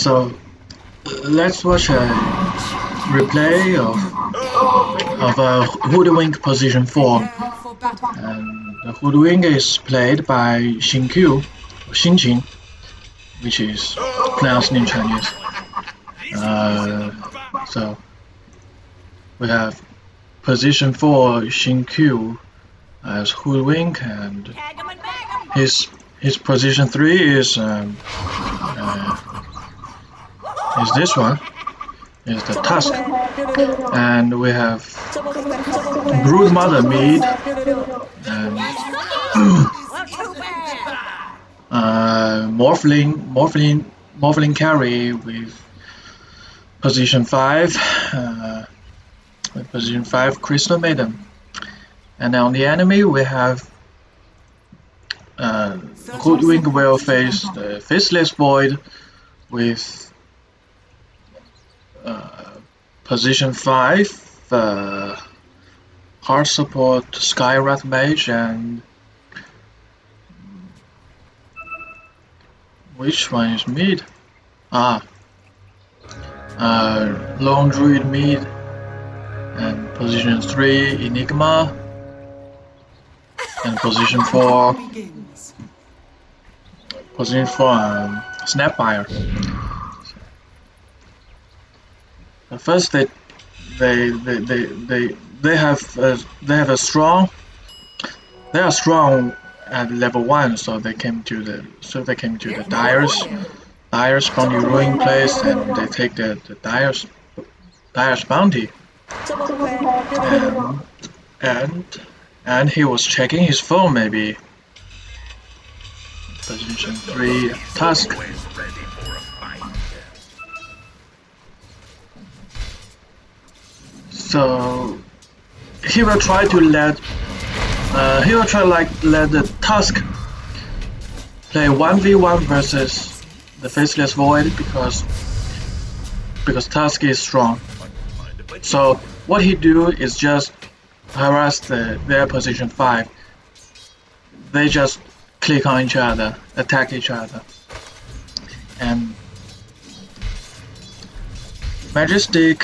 so let's watch a replay of of a Hoodwink position 4. And the Hoodwink is played by Xin Q, Xin Qing, which is pronounced in Chinese. Uh, so we have position 4 Xin Q as Hoodwink and his his position 3 is um, uh, is this one is the Tusk. And we have Brood Mother mid and uh, Morphling Morphling Morphling carry with position 5 uh, with position 5 Crystal Maiden. And on the enemy we have uh, Hoodwink will face the Faceless Void with uh, position 5 uh, hard support Skywrath Mage and which one is mid? Ah, uh, Lone Druid mid and position 3 Enigma and position 4 position 4 um, Snapfire At first they they they they they, have a, they have a strong they are strong at level 1 so they came to the so they came to the Dire's. Dire's bounty ruin place and they take the, the Dire's Dire's bounty. And, and and he was checking his phone maybe. Position 3 Tusk so he will try to let uh, he will try like let the Tusk play 1v1 versus the Faceless Void because because Tusk is strong. So what he do is just harass the, their position 5 they just click on each other attack each other. And Majestic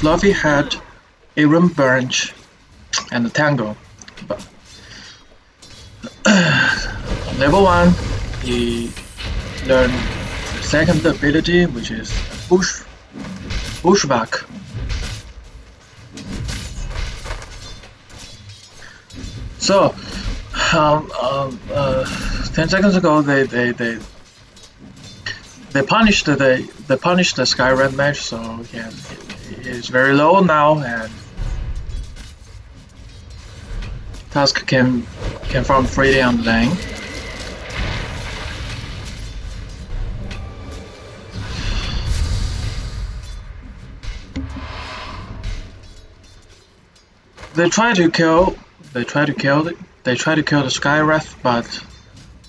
Fluffy Head Iron Branch and Tango. But level 1 he learned the second ability which is Bush Bushwhack. So, um, um, uh, ten seconds ago, they they they they punished the they punished the Skywrath Mage, so yeah, it's very low now, and Can can farm freely on the lane. They try to kill they try to kill it. They try to kill the Skywrath, but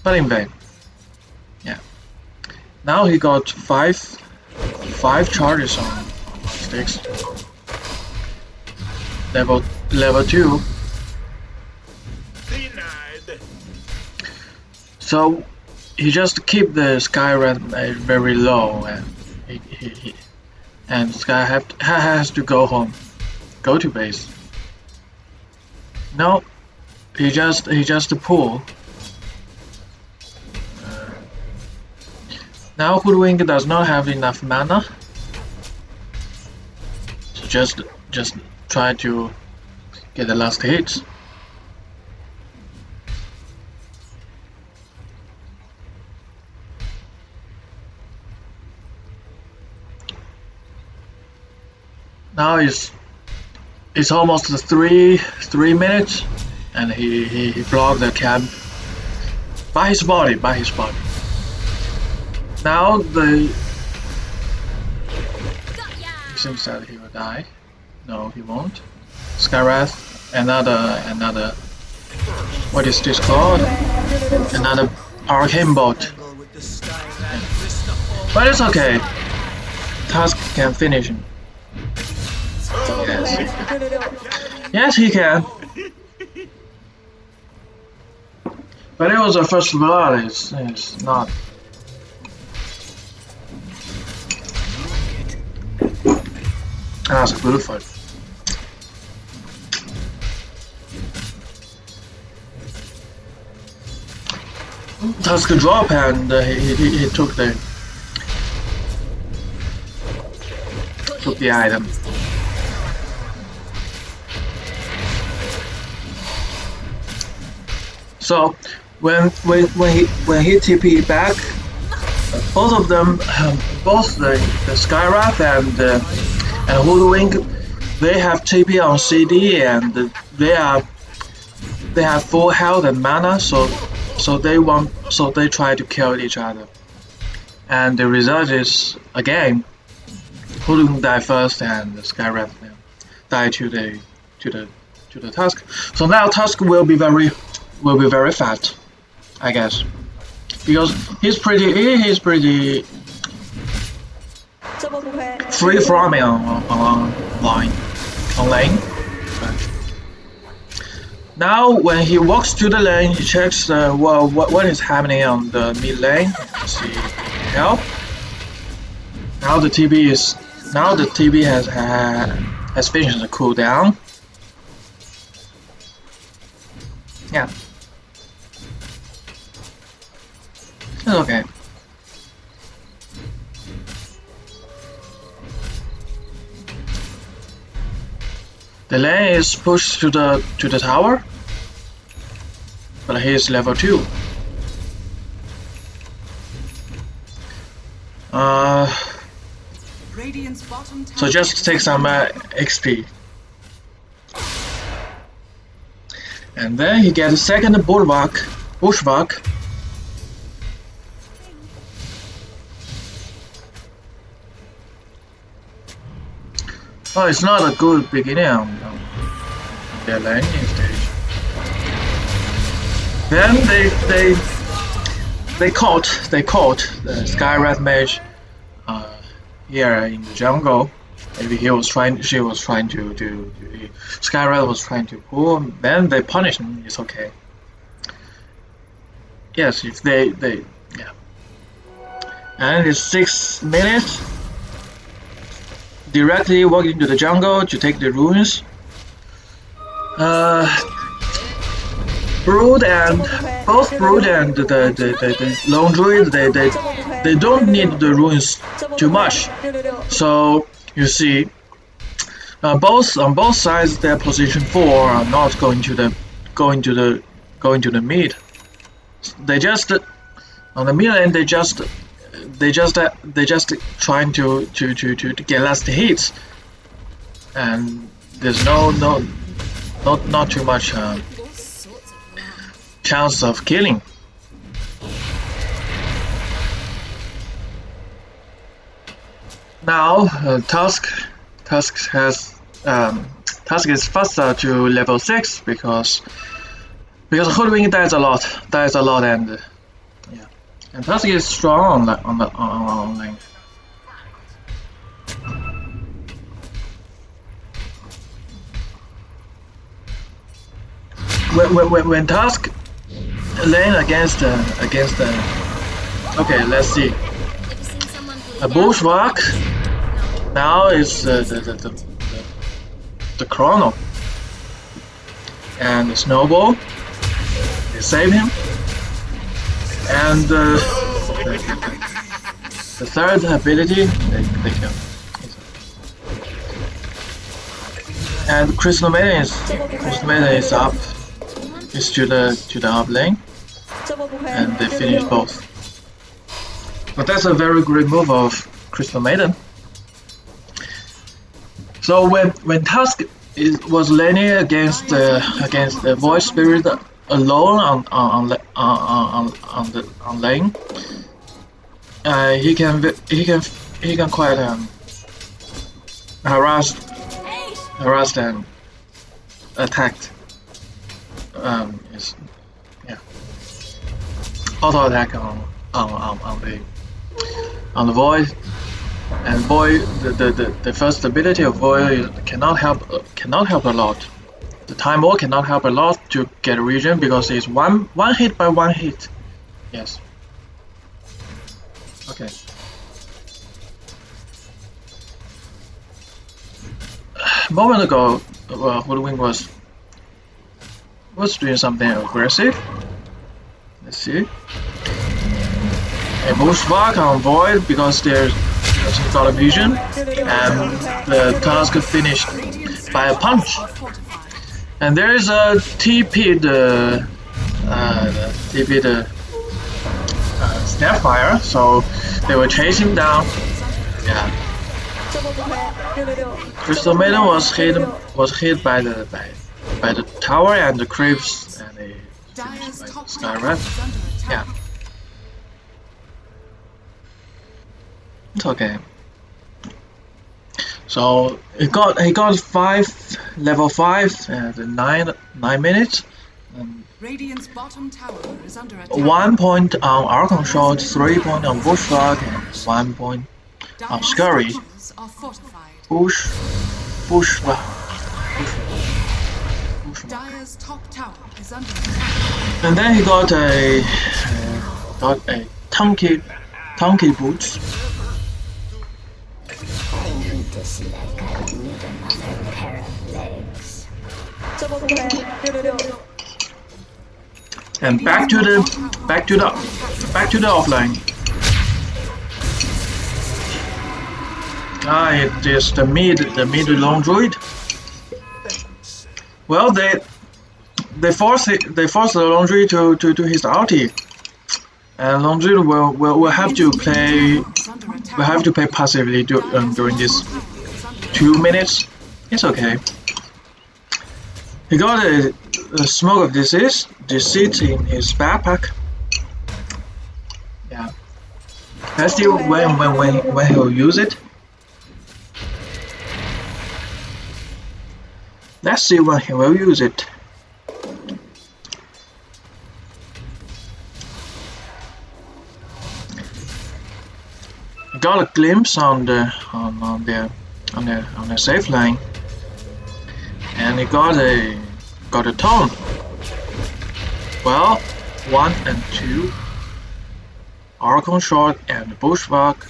but in vain. Yeah. Now he got five five charges on, on sticks. Level level two. So he just keep the Skywrath very low, and he, he, he and Sky have to, has to go home, go to base. No, he just he just pull. Uh, now Hoodwink does not have enough mana. So just just try to get the last hits. Now it's it's almost three three minutes, and he he, he blocked the cab by his body, by his body. Now the seems that he will die. No, he won't. Skywrath, another another. What is this called? Another arcane bolt. But it's okay. Tusk can finish him. Yes, he can. But it was a first blood, it's, it's not. Ah, That's a good fight. That's a drop and uh, he, he, he took the took the item. So when when when he when he TP back, both of them, um, both the, the Skywrath and uh, and Hoodwink, they have TP on CD and they are they have full health and mana, so so they want so they try to kill each other, and the result is again, Hoodwink die first and Skywrath die to the to the to the Tusk. So now Tusk will be very will be very fat, I guess, because he's pretty he's pretty free from me on, on line on lane. Now when he walks to the lane, he checks uh, well, what, what is happening on the mid lane. See help. Now the TB is now the TB has has finished the cooldown. Yeah. Okay. The lane is pushed to the to the tower, but he is level two. Uh, so just take some uh, XP. And then he gets a second bulwark, bushwhack. Oh, it's not a good beginning the landing stage. Then they they they caught they caught the Skywrath mage uh, here in the jungle. Maybe he was trying she was trying to do Skywrath was trying to pull. Then they punish him. It's okay. Yes, if they they yeah. And it's six minutes directly walk into the jungle to take the runes. Uh, Brood and both Brood and the the, the, the Lone Druid they, they they don't need the runes too much. So you see uh, both on both sides their position four are not going to the going to the going to the mid. They just on the mid end they just they just uh, they just trying to, to to to to get last hits, and there's no no not not too much uh, chance of killing. Now uh, Tusk Tusk has um, Tusk is faster to level six because because Hoodwink dies a lot dies a lot and and Tusk is strong on the on the on, on lane. When, when, when Tusk lane against uh, against uh, okay let's see. A bushwhack now is uh, the, the, the, the, the chrono. And the snowball they save him and uh, the third ability, they, kill. And Crystal Maiden is Crystal Maiden is up, is to the to the up lane, and they finish both. But that's a very great move of Crystal Maiden. So when when Tusk is, was laning against uh, against the Void Spirit alone on on on on, on the on lane, uh, he can he can he can quite um, harass harassed and attacked. Um, is yeah. Auto attack on on on, on the on the void and void the, the, the, the first ability of void cannot help cannot help a lot the Time Walk cannot help a lot to get a region because it's one one hit by one hit. Yes. Okay. a moment ago, uh, well, Hoodwink was was doing something aggressive. Let's see. A bushwhack on Void because there's has got a vision, and the Tusk finished by a punch. And there is a TP the uh, TP the uh, Snapfire, so they will chase him down. Yeah. Crystal Maiden was hit was hit by the by, by the tower and the creeps and finished by Skywrath. Yeah. It's okay. So he got he got five level five at nine nine minutes. And Radiant's bottom tower is under attack. one point on Acorn Shot, three point on Bushwhack, and one point on Scurry. are fortified. Bush Bushwhack. Bushwhack. Top tower is under attack. And then he got a uh, got a Tunky Tunky boots. This leg. I need another pair of legs. And back to the back to the back to the offlane. Ah, it is the mid the mid Lone Druid. Well, they they force it, they force the druid to to do his ulti, and druid will will, will have to play will have to play passively do, um, during this two minutes. It's okay. He got a, a smoke of disease, deceit in his backpack. Yeah. Let's see when when when when he'll use it. Let's see when he will use it. Got a glimpse on the on, on the on the on the safe line, and he got a got a tone. Well, one and two, Acorn shot and Bushwhack.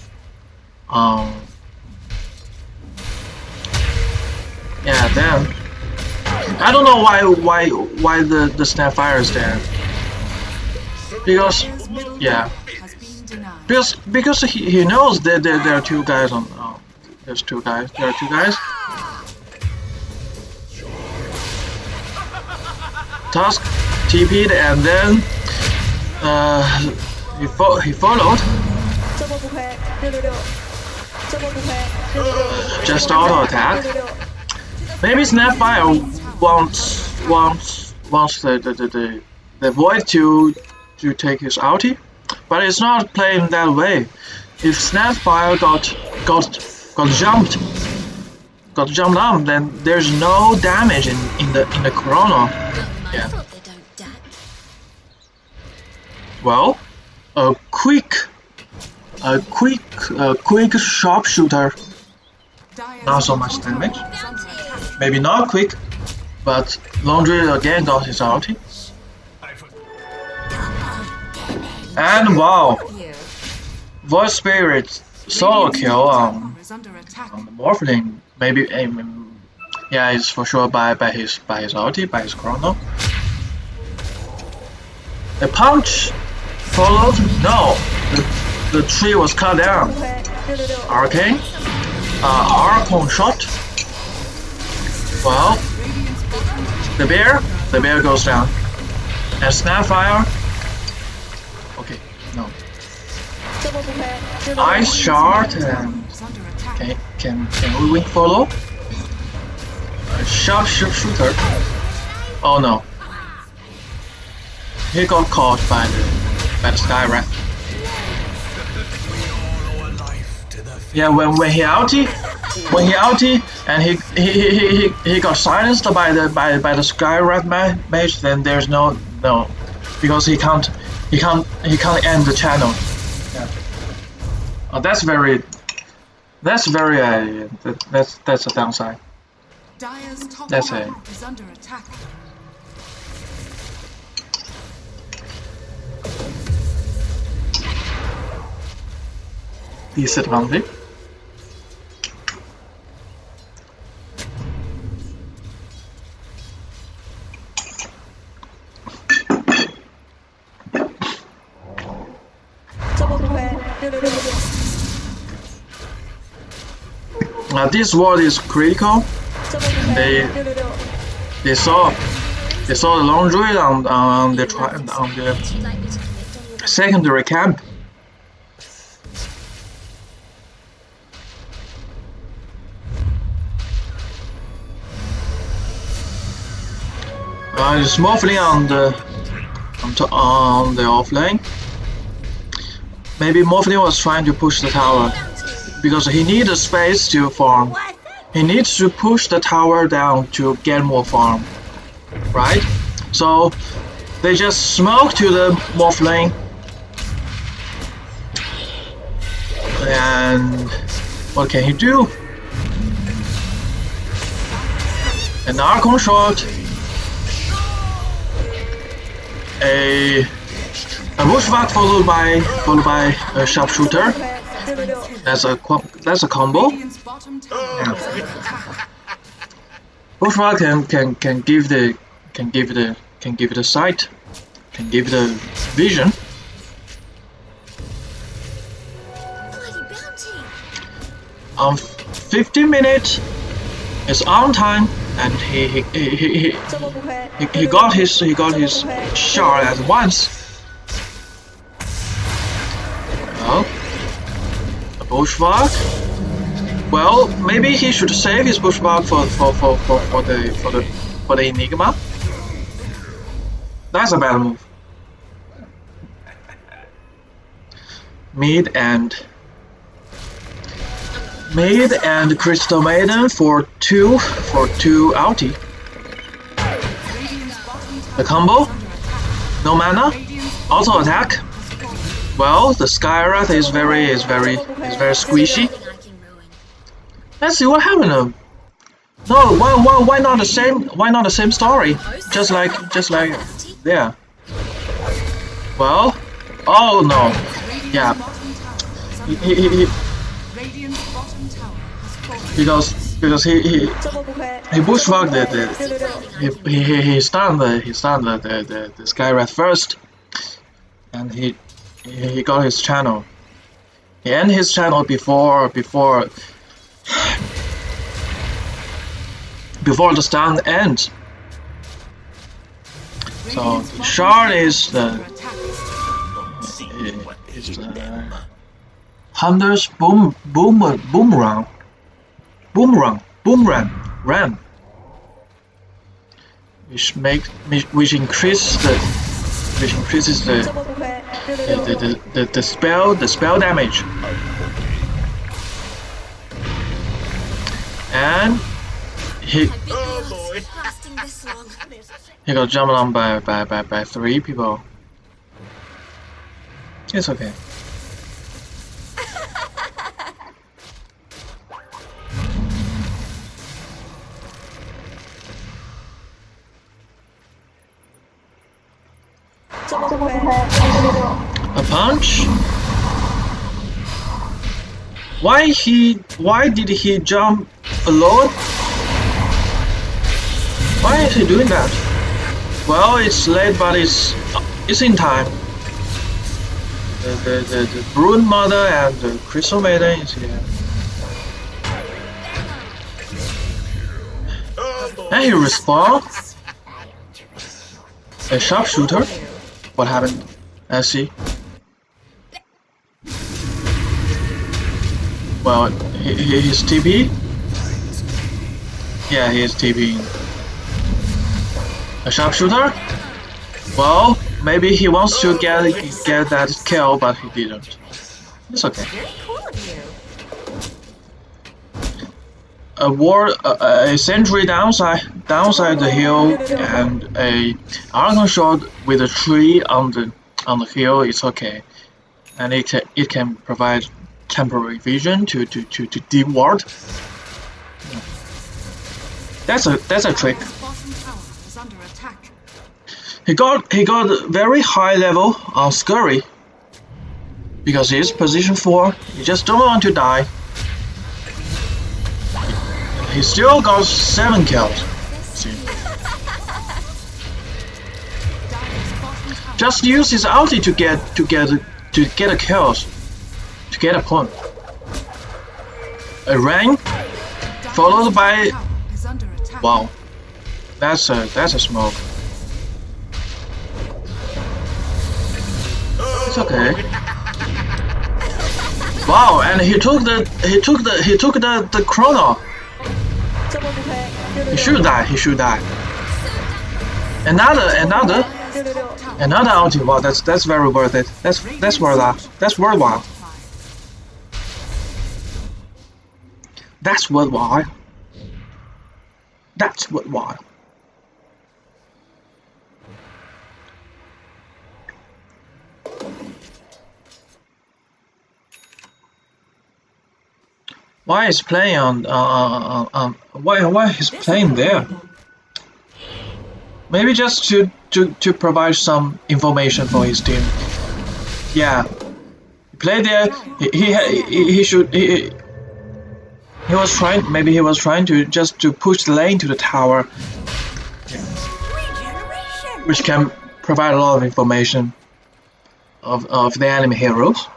Um, yeah, then I don't know why why why the the Snapfire is there. Because yeah. tower has been denied. because because he, he knows that there, there are two guys on. There's two guys. There are two guys. Tusk TP'd and then uh, he fo- he followed. Just auto attack. Maybe Snapfire wants wants wants the the, the, the, void to to take his ulti, but it's not playing that way. If Snapfire got got got jumped got jumped on, then there's no damage in, in the in the chrono. Yeah. thought they don't die. Well, a quick a quick a quick sharpshooter, not so much damage. tower is under attack. Maybe not quick, but Laundry again got his ulti. And wow, Void Spirit solo kill tower is under attack. Morphling. Maybe yeah, it's for sure by by his by his ulti, by his chrono. The punch followed. No, the, the tree was cut down. Arcane, uh, Acorn shot. Well, the bear, the bear goes down. And Snapfire. Okay, no. Ice shard and attack. can can we win follow? A sharp sharpshooter. Oh no. He got caught by the by the Skywrath. Yeah, when when he outie, when he outie, and he he, he, he, he got silenced by the by by the Skywrath ma- mage, then there's no no, because he can't he can't he can't end the channel. Yeah. Oh, that's very that's very uh, that, that's that's a downside. Top That's it. is under attack. Disadvantage. Uh, this ward is critical. They they saw they saw the Lone Druid on on the on the secondary camp. Uh, it's mostly on the on, to, on the offlane. Maybe Morphling was trying to push the tower because he needs a space to farm. He needs to push the tower down to get more farm, right? So they just smoke to the Morphling and what can he do? An Acorn shot, a a bushwhack followed by followed by a sharpshooter. That's a that's a combo. Attack. Bushwhack can can can give the can give the can give the sight, can give the vision. Um, on 15 minutes, it's on time, and he he he, he, he, he got his he got his shot at once. A bushwhack. Well, maybe he should save his bushwhack for for, for, for, for the for the for the enigma. That's a bad move. Mid and Mid and Crystal Maiden for two for two tower The combo, no mana, auto attack. Well, the Skywrath is very is very is very squishy. Let's see what happened. um, No, why why why not the same why not the same story? Just like just like there. Well, oh no, Yeah. bottom tower is he, he, he, he- Radiant's bottom tower has fallen. because because he he he bushwhacked the, the he, he he stunned the he stunned the the, the, the Skywrath first, and he he he got his channel. Ended his channel before before before the stand ends. So shard is the is the Hunter's boom boom boomerang boomerang boomerang ram which make which increases the which increases the the, the, the, the, spell the spell damage. And he he got jumped on by by, by, by three people. It's okay Why he why did he jump alone? Why is he doing that? Well it's late but it's it's in time. The the, the, the Brood Mother and the Crystal Maiden is here. And he respawn? A sharpshooter? What happened? I see. Well, he, he, he's TP? Yeah, he is TP. A sharpshooter? Well, maybe he wants to get get that kill, but he didn't. It's okay. A ward, a, a sentry downside, downside the hill, and a acorn shot with a tree on the on the hill It's okay, and it it can provide temporary vision to to to to deep ward. That's a that's a trick. He got he got very high level on Scurry because he's position four. He just don't want to die. He still got seven kills. Just use his ulti to get to get to get a kills, get a point. A rank followed by wow. That's a that's a smoke. It's okay. Wow, and he took the he took the he took the the chrono. He should die. He should die. Another another another ulti. Wow, that's that's very worth it. That's that's worth that. That's worthwhile. That's worthwhile. That's worthwhile. Why is playing on uh, uh, uh, why why is playing there? Maybe just to, to, to provide some information for his team. Yeah, he played there. He he he, he should he, he was trying maybe he was trying to just to push the lane to the tower, which can provide a lot of information of of the enemy heroes.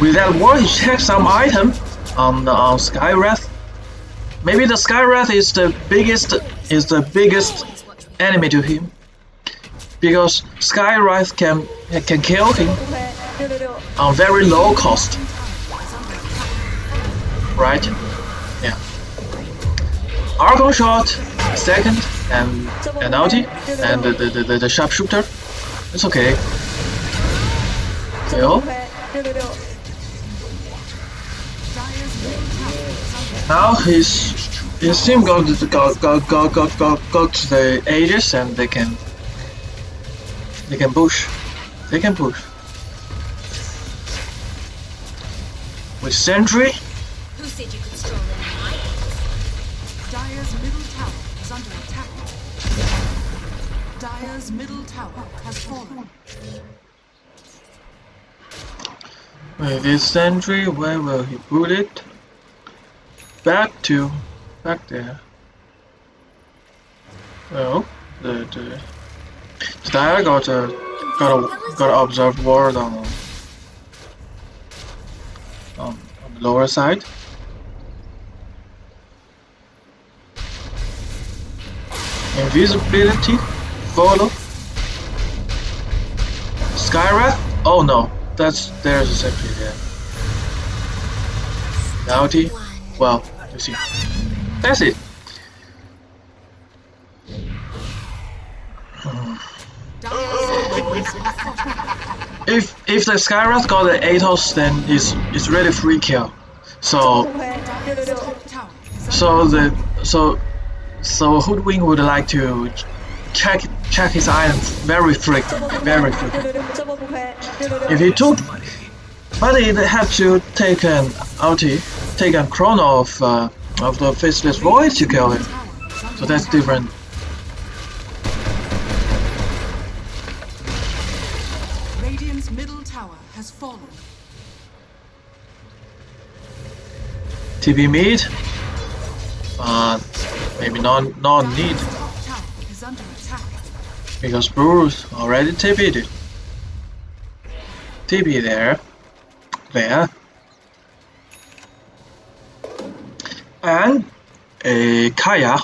With that word, he checks some item on the on Skywrath. Maybe the Skywrath is the biggest is the biggest enemy to him because Skywrath can can kill him on very low cost, right? Yeah. Acorn shot, second, and and ulti, and the the, the, the sharpshooter. It's okay. Under Now his his team got got got got got got, got the Aegis and they can they can push. They can push. With Sentry, Dire's middle tower has fallen. with Sentry, where will he put it? Back to back there. Oh, the the the Dire got a got a got an observed ward on on, on the lower side. Invisibility, follow. Skywrath? Oh no, that's there's a sentry there. Bounty? Well, you see. That's it. If if the Skywrath got the Atos, then it's it's really free kill. So so the so so Hoodwink would like to check check his items very frequently, very frequently. If he took, but he had to take an ulti, take a chrono of uh, of the faceless void to kill him. tower is under So that's different. Radiant's middle tower has fallen. TP mid, uh, maybe not not need because Bruce already TP'd. TP there, there, and a Kaya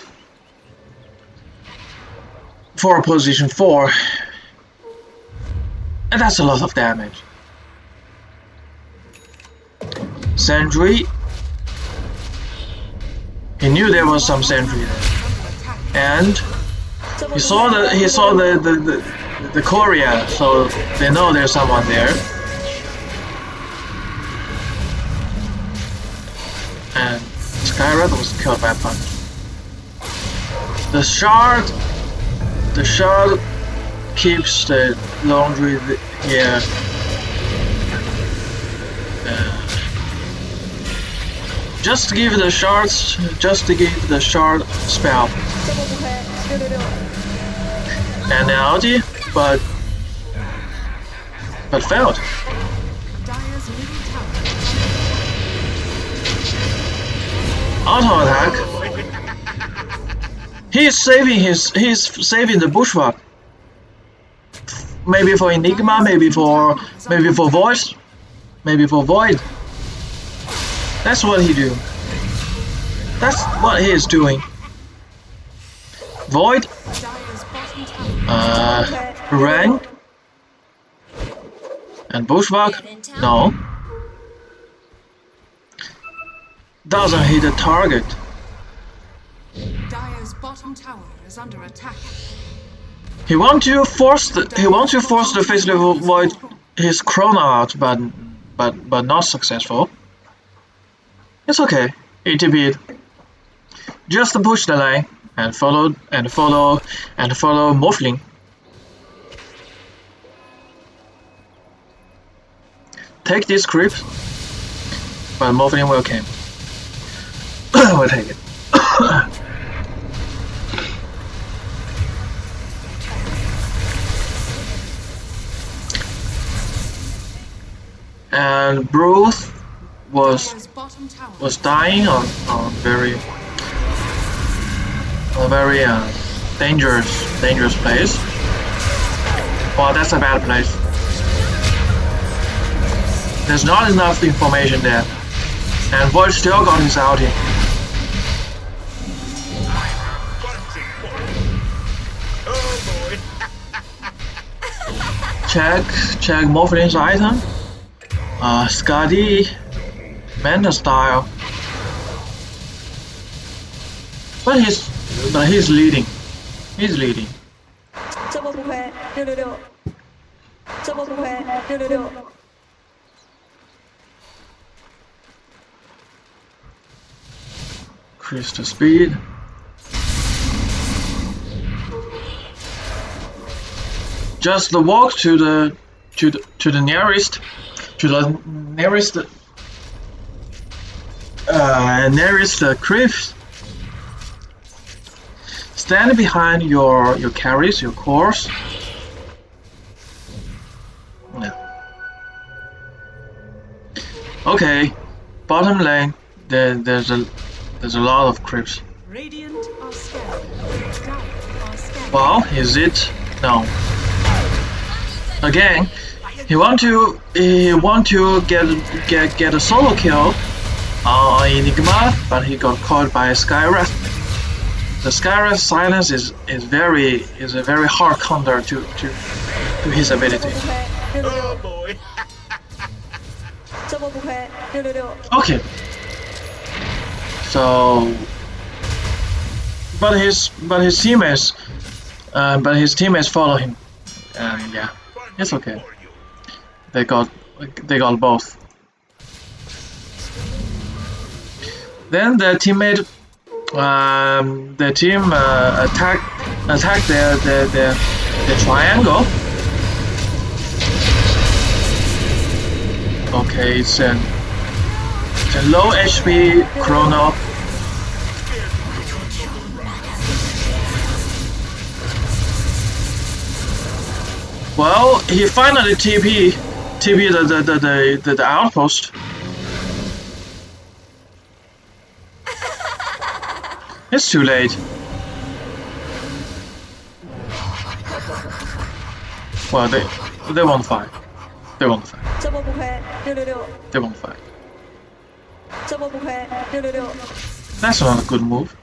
for position four, and that's a lot of damage. Sentry. He knew there was some sentry there, and he saw the he saw the the the, the courier, so they know there's someone there. And Skywrath was killed by a punch. The shard, the shard keeps the laundry here. Uh, just give the shards, just to give the shard spell ulti, but but failed. Auto attack. He's saving his he's saving the bushwhack. Maybe for Enigma, maybe for maybe for voice, maybe for void. That's what he do. That's what he is doing. Void. Uh, Rang, and Bushwhack. No. Doesn't hit the target. Dire's bottom tower is under attack. He wants to force the he wants to force the Faceless Void his chrono out, but but but not successful. It's okay. ATB. Just push the line and follow and follow and follow Morphling. Take this creep, but Morphling will come. we'll take it. and Bruce was was dying on, on very a very uh, dangerous dangerous place. Well, that's a bad place. There's not enough information there, and Void still got his outing. Check check Morphling's item. Uh, Skadi, Manta style. But he's but he's leading. He's leading. 这波不亏，六六六，这波不亏，六六六。 Increase the speed. Just the walk to the to the to the nearest to the nearest uh, nearest uh, cliffs. Stand behind your your carries, your cores. Yeah. Okay, bottom lane. There, there's a there's a lot of creeps. Radiant are scared. Dire. Well, is it? No. Again, he want to he want to get get get a solo kill on Enigma, but he got caught by Skywrath. The Skywrath's silence is, is very is a very hard counter to, to to his ability. Oh boy. okay. So but his but his teammates uh, but his teammates follow him. And yeah. It's okay. They got they got both. Then the teammate um, the team uh, attack attack their their their, their triangle. Okay, it's an it's a low HP chrono. Well, he finally TP TP the the the the, the, the outpost. It's too late. Well, they they won't fight. They won't fight. They won't fight. 这波不亏，六六六。That's not a good move.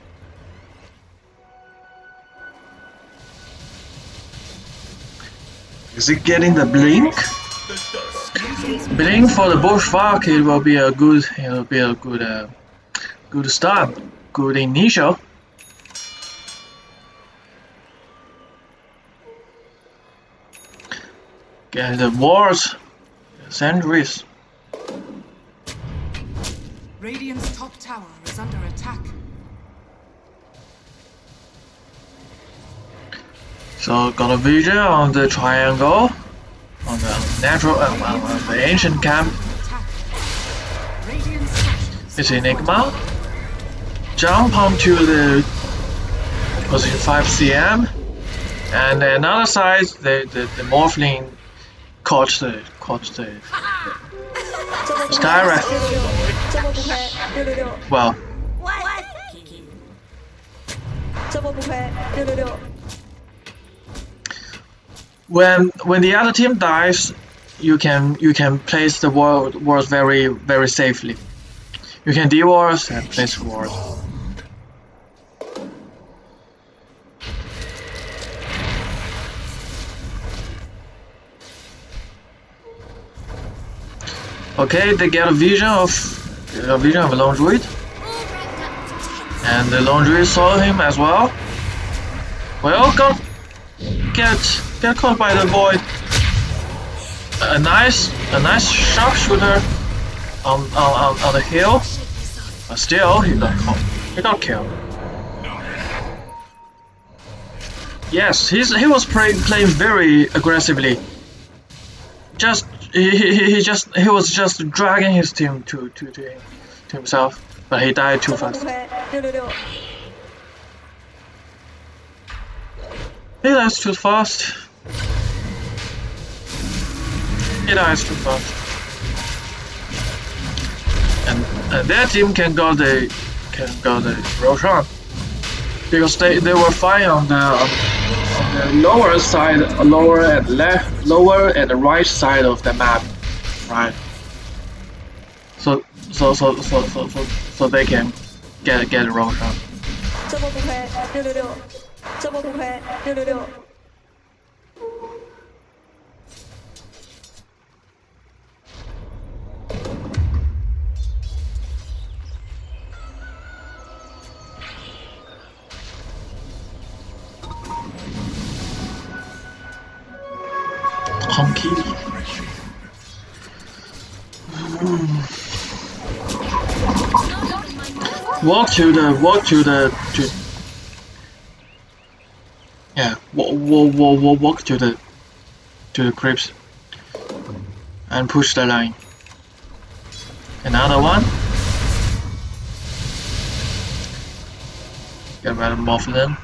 Is it getting the blink? Blink for the bushwhack. It will be a good. It will be a good. Uh, good start. Good initial. Get the wards. Sentries. Radiant's top tower is under attack. So got a vision on the triangle, on the natural, uh, well, on the ancient camp. It's Enigma jump onto the position 5cm and another side the, the, the morphling caught the caught the, the Skywrath. Well when when the other team dies you can you can place the world wars very very safely. You can de-wars and place wars. Okay, they get a vision of a vision of a Lone Druid, and the Lone Druid saw him as well. Well, got get get caught by the void. A nice a nice sharpshooter on on on, on the hill, but still he got caught. He got killed. Yes, he's he was play, playing very aggressively. Just he, he, he just he was just dragging his team to to to, to himself, but he died too fast. He dies too fast. He dies too fast. And uh, their team can go the can go the Roshan because they they were fine on the on the lower side, lower and left lower and the right side of the map, right? So so so so so so, so they can get get Roshan. 这波 Walk to the walk to the to yeah walk walk walk, walk, walk to the to the crypts and push the line. Another one. Get rid of Morphling.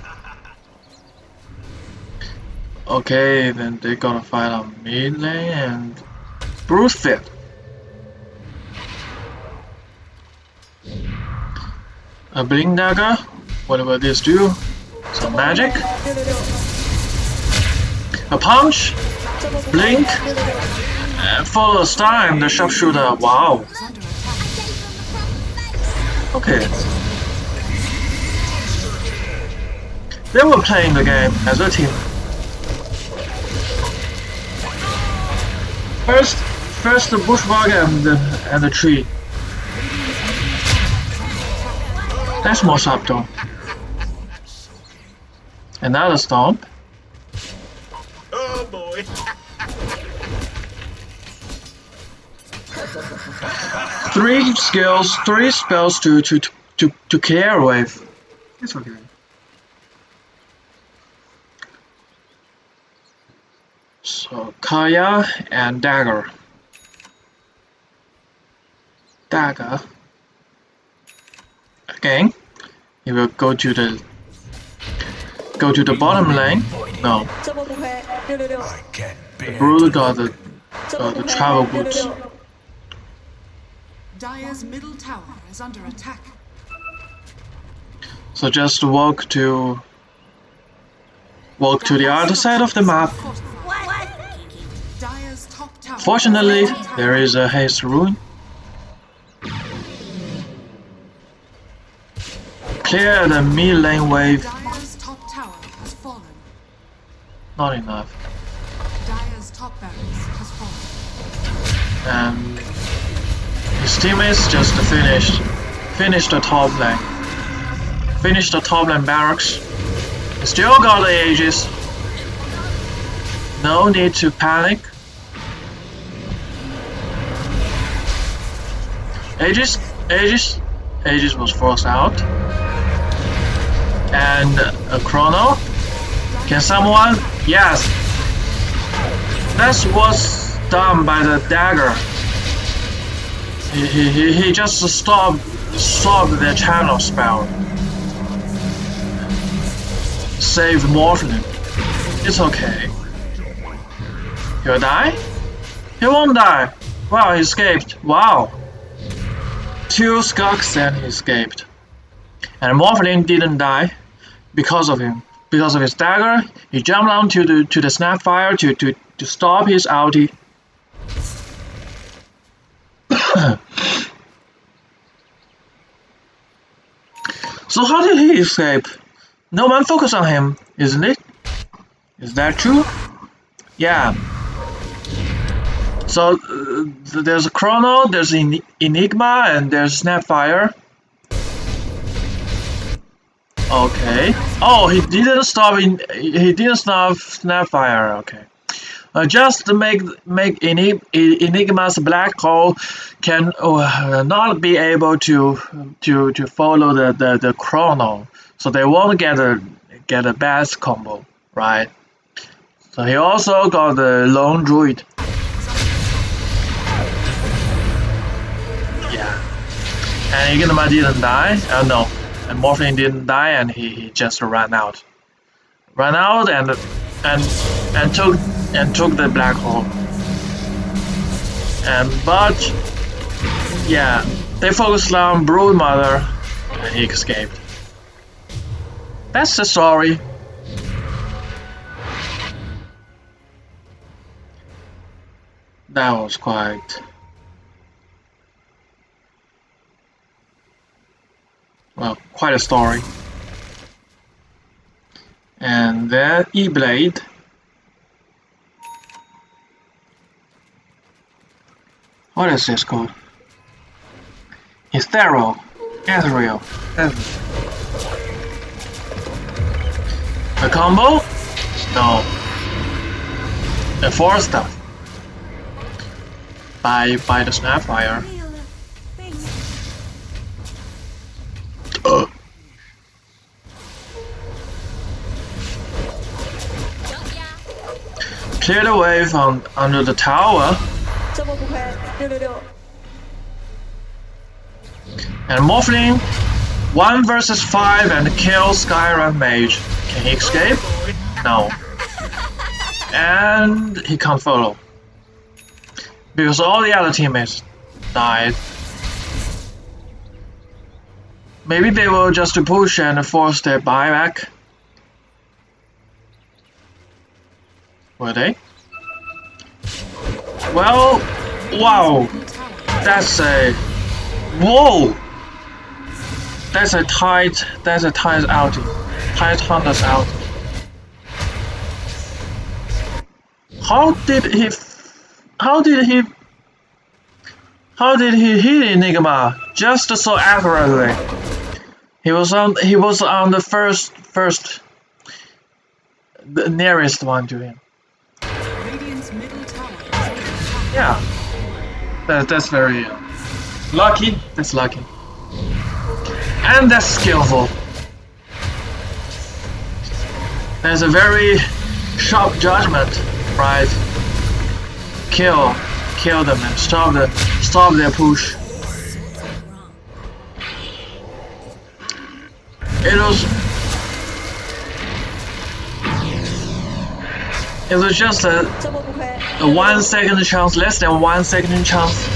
Okay, then they gonna fight on mid lane and Bruce Fit. A Blink Dagger. What about this do? Some magic. A punch. Blink. And for the time, the sharpshooter. Wow. Okay. They were playing the game as a team. First, first the bushwalker and the, and the tree. That's more subtle. Another stomp. Oh boy. Three skills, three spells to to to to, to clear with. It's okay. So Kaya and dagger. Dagger again you will go to the go to the bottom lane. No. The Brule got the, uh, the travel boots Dire's middle tower is under attack. So just walk to walk to the other side of the map. Fortunately, there is a haste rune Clear the mid lane wave. Top tower has fallen. Not enough. Dire's top has fallen. And his teammates just finished finished the top lane. Finished the top lane barracks. Still got the Aegis. No need to panic. Aegis, Aegis, Aegis was forced out. And a chrono. Can someone? Yes. That was done by the dagger. He, he, he, he just stopped stopped the channel spell. Save Morphling. It's okay. He'll die? He won't die. Wow, he escaped. Wow. Two skulks and he escaped. And Morphling didn't die because of him. Because of his dagger, he jumped onto the to the snapfire to, to, to stop his ulti. so how did he escape? No one focused on him, isn't it? Is that true? Yeah. So uh, there's a Chrono, there's En- Enigma, and there's Snapfire. Okay. Oh, he didn't stop in. He didn't stop Snapfire. Okay. Uh, just make make Enig- Enigma's black hole can uh, not be able to to to follow the, the, the chrono, so they won't get a get a best combo, right? So he also got the lone druid. Yeah. And Enigma didn't die. Uh, no, and Morphling didn't die, and he, he just ran out. Ran out and and and took and took the black hole. And but yeah, they focused on Brood Mother, and he escaped. That's the story. That was quite. Well, quite a story. And then E-Blade. What is this called? Ethereal. Ethereal. Ethereal. A combo? No. A four stuff. By by the Snapfire. Clear the way from under the tower. And Morphling, 1 versus 5 and kill Skywrath Mage. Can he escape? No. And he can't follow. Because all the other teammates died. Maybe they will just push and force their buyback. Were they? Well, wow, that's a whoa. That's a tight. That's a tight outing. Tight hunters out. How did he? How did he? How did he hit Enigma just so accurately? He was on. He was on the first first. The nearest one to him. Yeah. That, that's very uh, lucky. That's lucky. And that's skillful. There's a very sharp judgment, right? Kill, kill them and stop the stop their push. It was It was just a, a one second chance, less than one second chance.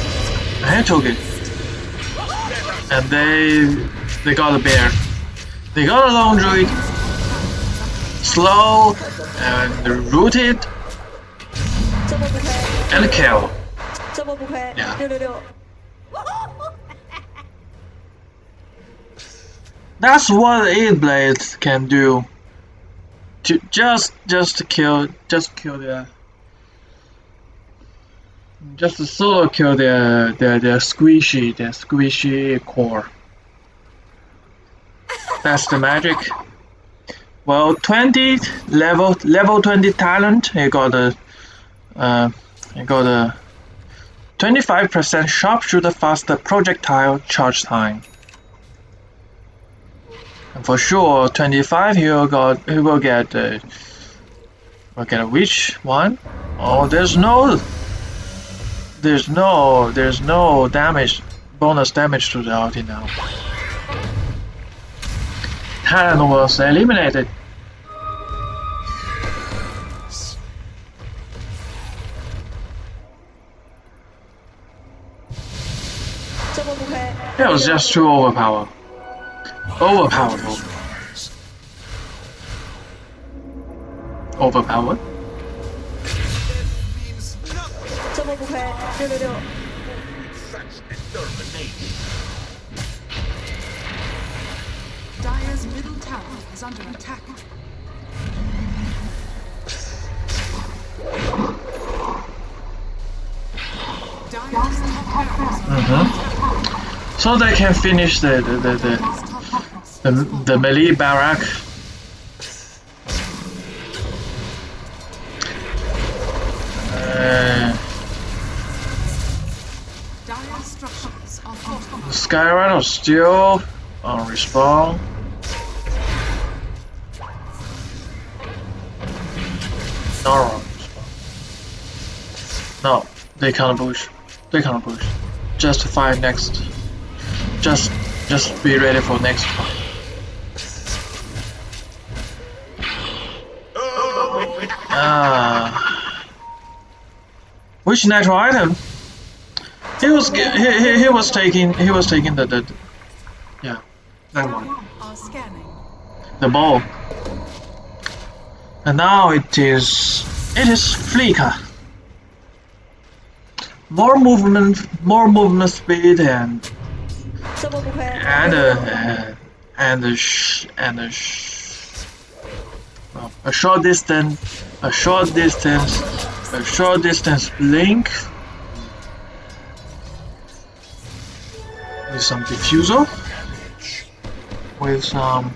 I took it. And they they got a bear. They got a lone druid. Slow and rooted. And kill. Yeah. That's what eight blades can do. Just just to kill just kill their just to solo kill their their their squishy their squishy core. That's the magic. Well, 20 level level 20 talent. You got a uh, you got a 25% sharpshooter faster projectile charge time. And for sure, 25 he will got he will get uh, will get a witch one. Oh, there's no, there's no, there's no damage, bonus damage to the ulti now. Talent was eliminated. That was just too overpowered. Overpowered. Overpowered? Such determination. Dire's middle tower is under attack. Mm -hmm. So they can finish the the, the, the the, the melee barrack. Uh, fortified. Skywrath still on respawn. Respawn. No, they can't push. They can't push. Just fight next. Just, just be ready for next fight. Which neutral item? He was he, he, he was taking he was taking the the, the yeah that one. The ball. And now it is it is Flicker. More movement more movement speed and and uh, and uh, and, uh, and a short distance a short distance a short distance blink with some diffuser with some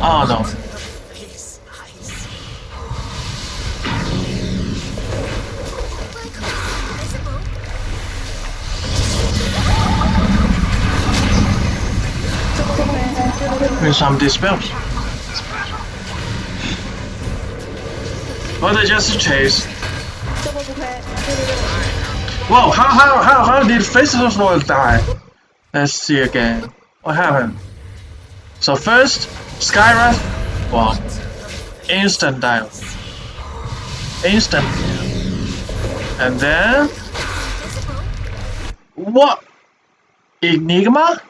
oh no Visible. me some dispels. But I just chase. Whoa, how, how, how, how did Festival die? Let's see again. What happened? So first, Skywrath. Wow. Instant die. Instant. And then... What? Enigma?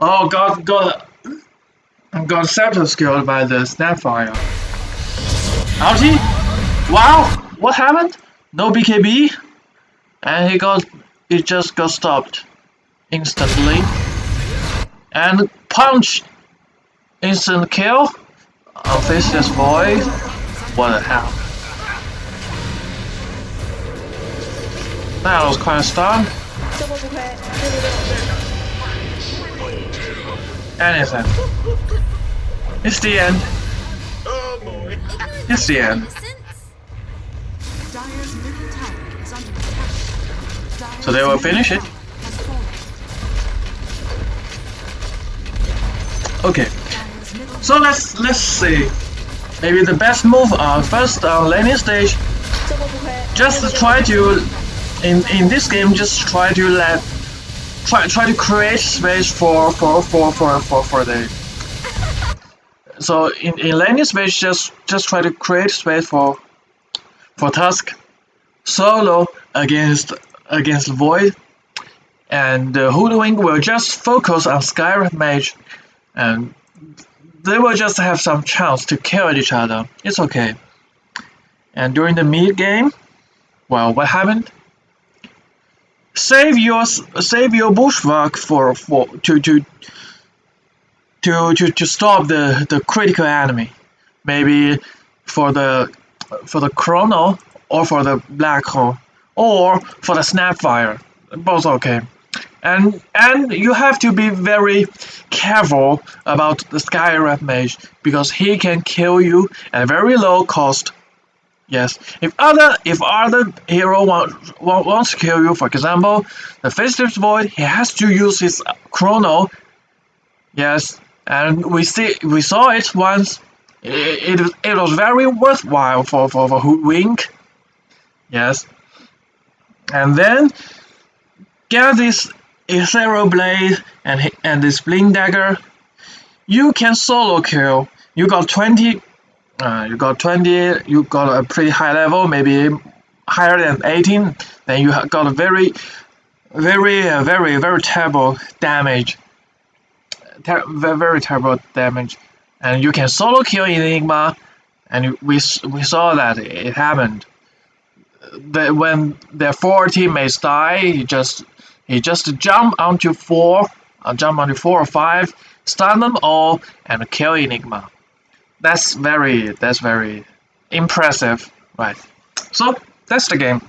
Oh god, god. I'm got Santos killed by the Snapfire. Ouchie! Wow! What happened? No BKB? And he got... It just got stopped. Instantly. And punch! Instant kill? I'll boy? What the hell? That was quite a stun. Anything. It's the end. Oh boy. It's the end. So they will finish it. Okay. So let's let's see. Maybe the best move are first on laning stage. Just try to in in this game just try to let try try to create space for for for for for, for the so in, in landing space just just try to create space for for Tusk solo against against void. And uh, hoodwink will just focus on Skywrath mage. And they will just have some chance to kill each other. It's okay. And during the mid game well, what happened? Save your save your bushwhack for for to to to to, to stop the the critical enemy. Maybe for the for the chrono or for the black hole or for the snapfire. Both okay. And and you have to be very careful about the Skywrath mage because he can kill you at a very low cost. Yes, if other if other hero want, want, wants to kill you, for example, the Faceless Void, he has to use his chrono. Yes, and we see we saw it once. It, it, it was very worthwhile for for, for Hoodwink. Yes, and then get this Ethereal Blade and and this Blink Dagger. You can solo kill. You got twenty uh, you got 20 you got a pretty high level maybe higher than 18 then you got a very very uh, very very terrible damage ter- very, terrible damage. And you can solo kill enigma and we, we saw that it happened. That when their four teammates die he just he just jump onto four uh, jump onto four or five stun them all and kill enigma. That's very that's very impressive right? So that's the game